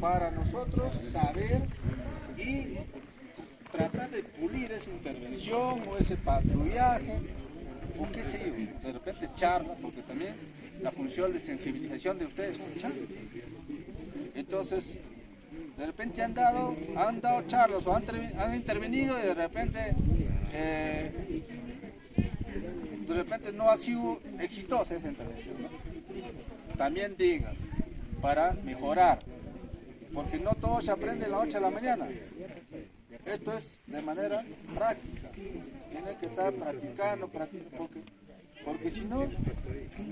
para nosotros saber y tratar de pulir esa intervención o ese patrullaje o qué sé yo, de repente charla, porque también la función de sensibilización de ustedes es charla. Entonces, de repente han dado, han dado charlas o han, intervenido y de repente eh, de repente no ha sido exitosa esa intervención. También digan, para mejorar, porque no todo se aprende de la noche a la mañana. Esto es de manera práctica. Tiene que estar practicando, porque, porque si no,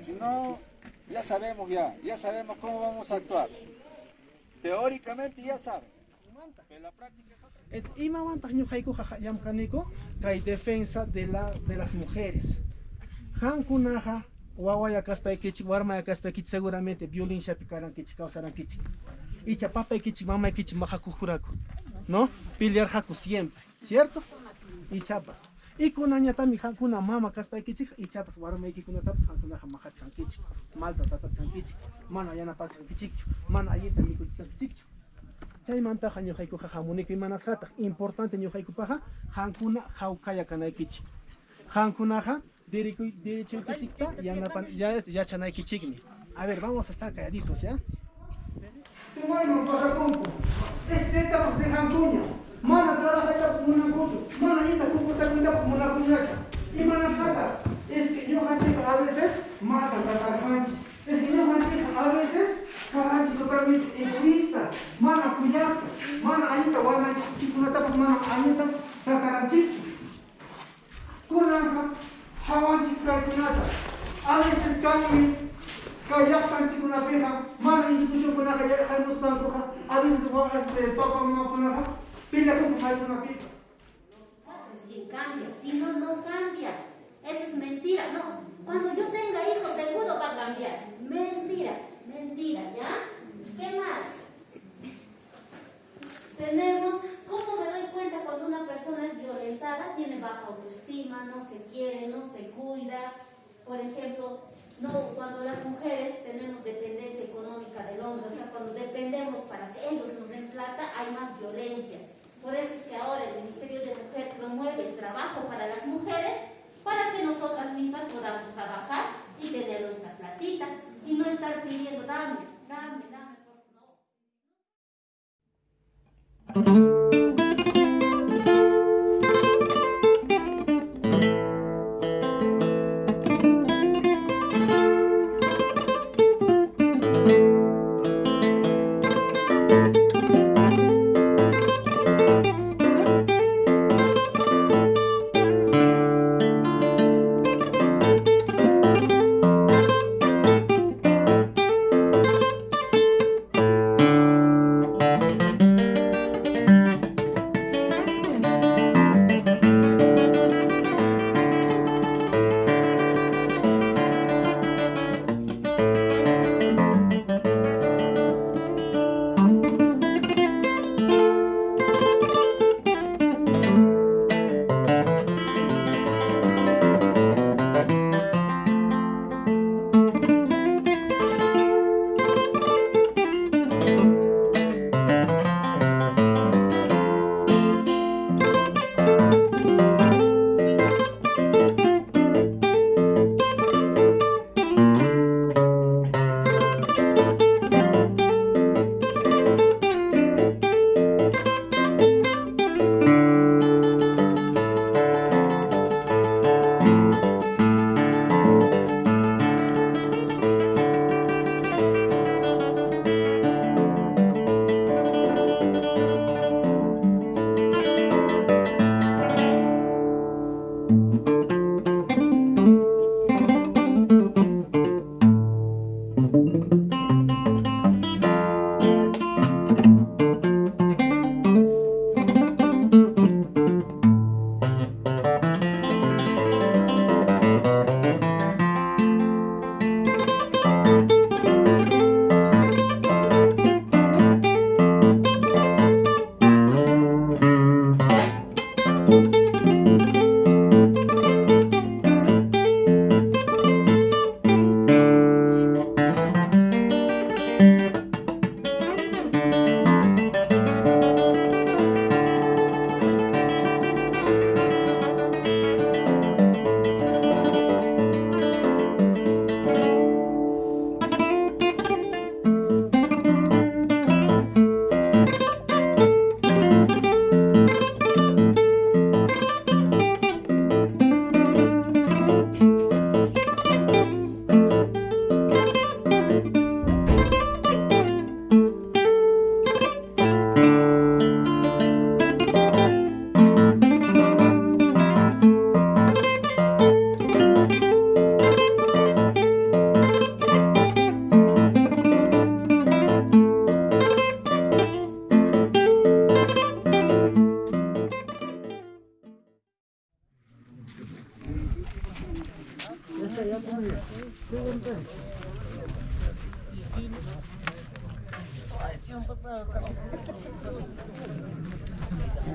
si no, ya sabemos ya, ya sabemos cómo vamos a actuar. Teóricamente ya saben, pero la práctica es otra. Es kay defensa de, la, de las mujeres. Hankunaqa wawaya kaspaykichik, warmaya kaspaykichik seguramente violenciapi karankichik, kawsarankichik. Icha papaykichik, mamaykichik majakujuraku. ¿no? Pelear siempre, ¿cierto? Y chapas. Y con añatami kuna mama kaspaykichik y chapas warmaykikunatapas hankunaqa majachankichik, malta tatachankichik, mana yanapachankichikchu, mana allinta mikuchankichikchu. Chaymantaqa ñuqaykuqa hamuniki manasqataq importante ñuqaykupaqa hankuna hawkaya kanaykichik. Hankunaqa derechuykichikta yanapan yachanaykichikmi. A ver, vamos a estar calladitos, ¿ya? Tumayman pasakunku. Este etapos de Hankuña. Mana trabaja etapos munakuchu. Mana ita kukuta etapos munakuñacha. Y mana sata. Es que yo hanchica a veces mata tratar hanchi. Es que yo hanchica a veces karanchi totalmente egoístas. Mana kuyasca. Mana ayita wana chikuna etapos mana ayita trataranchichu. Kunanja hawanchi kaykunata. A veces cambia kayaqtanchikunapiqa mana institucionkunaqa yayqamuspankuqa a veces este, papa mamakunaqa pillakunku paykunapipas si cambia, si no, no cambia. Eso es mentira. No, cuando yo tenga hijos seguro va a cambiar. Mentira, mentira, ¿ya? ¿Qué más? Tenemos, ¿cómo me doy cuenta cuando una persona es violentada? Tiene baja autoestima, no se quiere, no se cuida. Por ejemplo, no, cuando las mujeres tenemos dependencia económica del hombre, o sea, cuando dependemos para que ellos nos den plata, hay más violencia. Por eso es que ahora el Ministerio de Mujer promueve el trabajo para las mujeres para que nosotras mismas podamos trabajar y tener nuestra platita y no estar pidiendo, dame, dame, dame, por favor.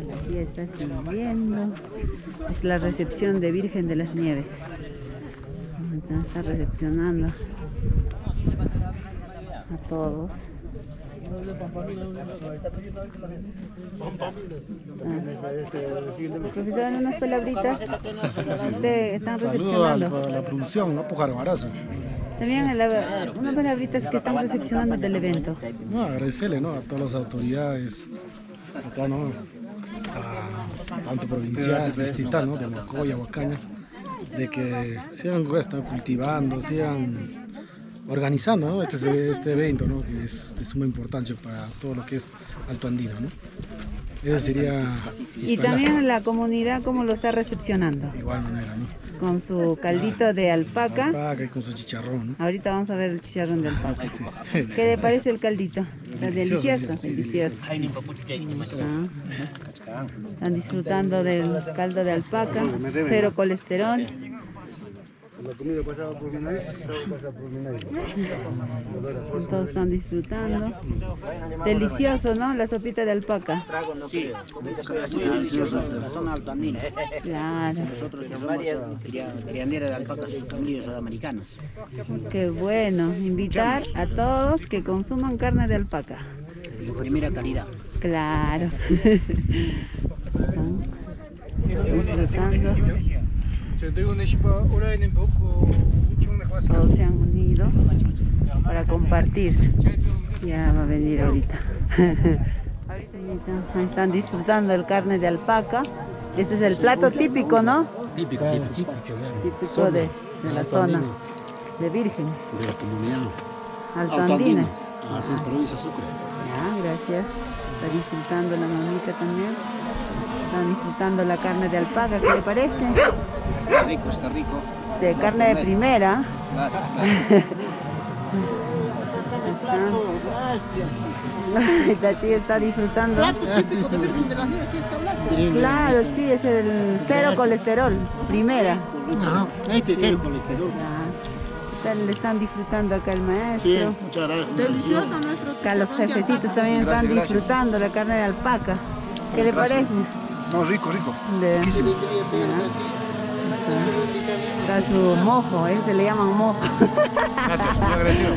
La fiesta siguiendo. Es la recepción de Virgen de las Nieves. Está, está recepcionando a todos. Profesor, unas palabritas. Usted están Saludos a recepcionando. la, a la producción, ¿no? Pujar Barazo. También la- unas palabritas que están recepcionando del evento. No, agradecerle ¿no? a todas las autoridades acá, ¿no? A, tanto provincial, distrital, ¿no? de Mocoya, Huacaña, de que sigan pues, están cultivando, sigan organizando ¿no? este, este evento, ¿no? que es de suma importancia para todo lo que es Alto Andino. ¿no? Ese sería Y también la comunidad, ¿cómo lo está recepcionando? de igual manera, ¿no? Con su caldito de alpaca. Alpaca y con su chicharrón, ¿no? Ahorita vamos a ver el chicharrón de alpaca. ¿Qué le parece el caldito? Está Delicioso, delicioso, sí, delicioso. Ah, Están disfrutando del caldo de alpaca, cero colesterol. La comida pasaba por mi nariz, todo pasa por mi nariz. Todos están disfrutando. Delicioso, ¿no? La sopita de alpaca. la zona altoandina. Claro, Nosotros que somos cria- crianderas de alpacas unidos sudamericanos. qué bueno. Invitar a todos que consuman carne de alpaca. De primera calidad. Claro. Están disfrutando. Todos se han unido para compartir. Ya va a venir ahorita. Ahorita están, disfrutando el carne de alpaca. Este es el plato típico, ¿no? Típico, típico. Típico de, de la zona de Virgen, De la comunidad. altoandina. Así es, provincia Sucre. Ya, gracias. Está disfrutando la mamita también. Están disfrutando la carne de alpaca, ¿qué le parece? Está rico, está rico. De carne de primera. Está- La tía está disfrutando. Claro, sí, es el cero colesterol, primera. Ajá, este es el colesterol. Le están disfrutando acá el Sí, maestro. muchas gracias. Delicioso nuestro Acá los jefecitos también están disfrutando la carne de alpaca. ¿Qué le parece? No, rico, rico. De- Está, está su mojo, ¿eh? se le llaman mojo. Gracias, muy agradecido.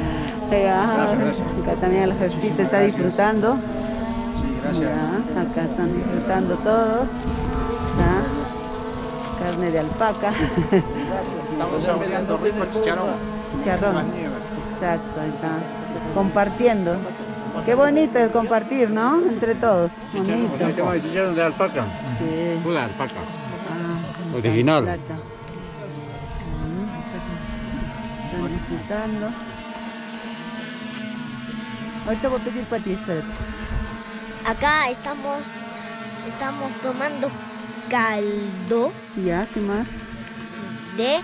Ya, Gracias, gracias. Acá también el jefecito está disfrutando. Sí, gracias. Ya, acá están disfrutando todos. Ya. Carne de alpaca. Estamos saboreando rico chicharrón. Chicharrón. Las nieves. Exacto, ahí está. Compartiendo. Qué bonito el compartir, ¿no? Entre todos. Bonito. de chicharrón de alpaca. Sí. Pura alpaca. Ah, Original. plata. Mm. Están disfrutando. Ahorita voy a pedir para ti, espérate. Acá estamos, estamos tomando caldo Ya, ¿qué más? de,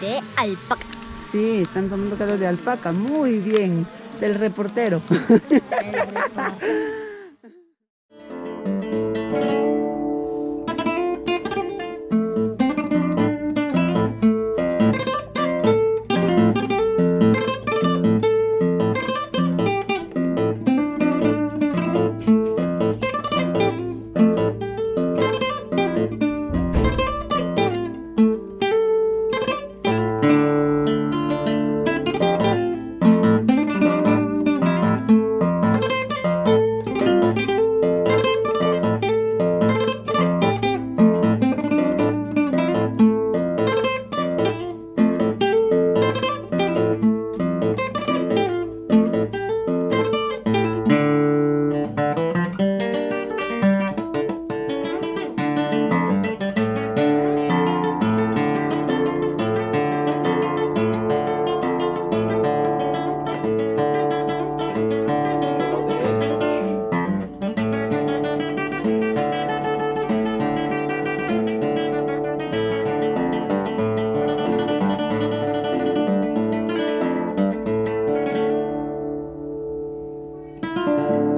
de alpaca. Sí, están tomando caldo de alpaca. Muy bien. Del reportero.